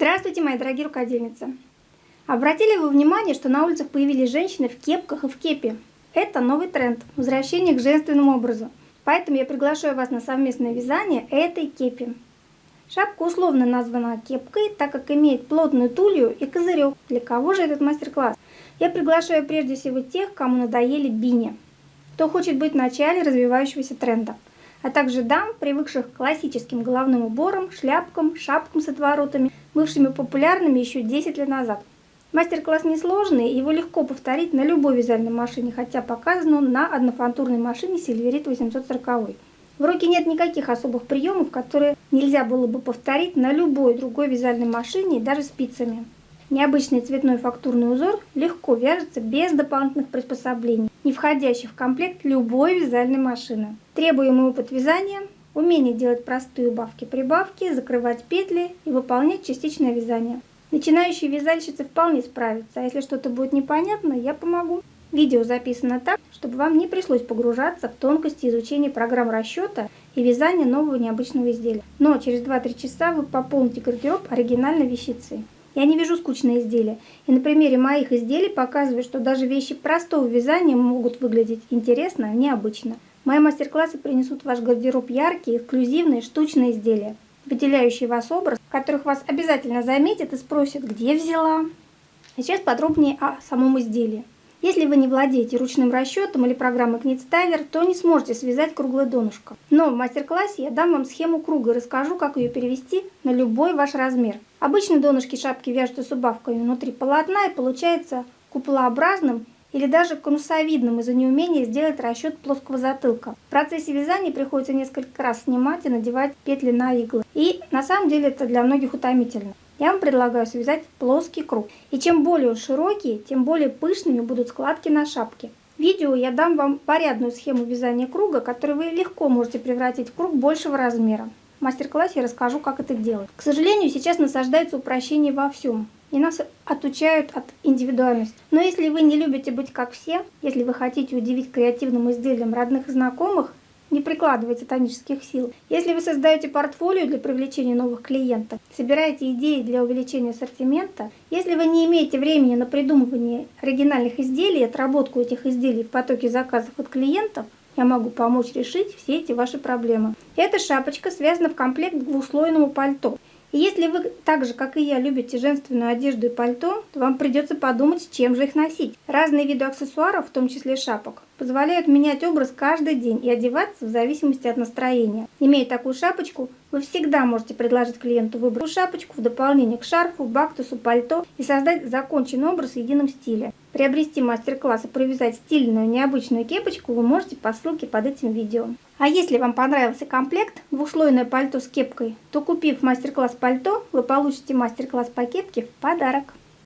Здравствуйте, мои дорогие рукодельницы! Обратили вы внимание, что на улицах появились женщины в кепках и в кепе? Это новый тренд – возвращение к женственному образу. Поэтому я приглашаю вас на совместное вязание этой кепи. Шапка условно названа кепкой, так как имеет плотную тулью и козырек. Для кого же этот мастер-класс? Я приглашаю прежде всего тех, кому надоели бини. Кто хочет быть в начале развивающегося тренда – а также дам, привыкших к классическим головным уборам, шляпкам, шапкам с отворотами, бывшими популярными еще 10 лет назад. Мастер-класс несложный, его легко повторить на любой вязальной машине, хотя показан он на однофантурной машине Silverit 840. В руке нет никаких особых приемов, которые нельзя было бы повторить на любой другой вязальной машине, даже спицами. Необычный цветной фактурный узор легко вяжется без дополнительных приспособлений, не входящих в комплект любой вязальной машины. Требуемый опыт вязания, умение делать простые убавки-прибавки, закрывать петли и выполнять частичное вязание. Начинающие вязальщицы вполне справятся, а если что-то будет непонятно, я помогу. Видео записано так, чтобы вам не пришлось погружаться в тонкости изучения программ расчета и вязания нового необычного изделия. Но через 2-3 часа вы пополните гардероб оригинальной вещицей. Я не вяжу скучные изделия. И на примере моих изделий показываю, что даже вещи простого вязания могут выглядеть интересно, необычно. Мои мастер-классы принесут в ваш гардероб яркие, эксклюзивные, штучные изделия, выделяющие вас образ, которых вас обязательно заметят и спросят, где взяла. А сейчас подробнее о самом изделии. Если вы не владеете ручным расчетом или программой Knitstyler, то не сможете связать круглое донышко. Но в мастер-классе я дам вам схему круга и расскажу, как ее перевести на любой ваш размер. Обычно донышки шапки вяжутся с убавками внутри полотна и получается куполообразным или даже конусовидным из-за неумения сделать расчет плоского затылка. В процессе вязания приходится несколько раз снимать и надевать петли на иглы. И на самом деле это для многих утомительно я вам предлагаю связать плоский круг. И чем более широкий, тем более пышными будут складки на шапке. В видео я дам вам порядную схему вязания круга, которую вы легко можете превратить в круг большего размера. В мастер-классе я расскажу, как это делать. К сожалению, сейчас насаждается упрощение во всем. И нас отучают от индивидуальности. Но если вы не любите быть как все, если вы хотите удивить креативным изделием родных и знакомых, не прикладывайте тонических сил. Если вы создаете портфолио для привлечения новых клиентов, собираете идеи для увеличения ассортимента, если вы не имеете времени на придумывание оригинальных изделий отработку этих изделий в потоке заказов от клиентов, я могу помочь решить все эти ваши проблемы. Эта шапочка связана в комплект к двухслойному пальто. Если вы так же, как и я, любите женственную одежду и пальто, то вам придется подумать, чем же их носить. Разные виды аксессуаров, в том числе шапок, позволяют менять образ каждый день и одеваться в зависимости от настроения. Имея такую шапочку, вы всегда можете предложить клиенту выбрать шапочку в дополнение к шарфу, бактусу, пальто и создать законченный образ в едином стиле. Приобрести мастер-класс и провязать стильную необычную кепочку вы можете по ссылке под этим видео. А если вам понравился комплект двухслойное пальто с кепкой, то купив мастер-класс пальто, вы получите мастер-класс по кепке в подарок.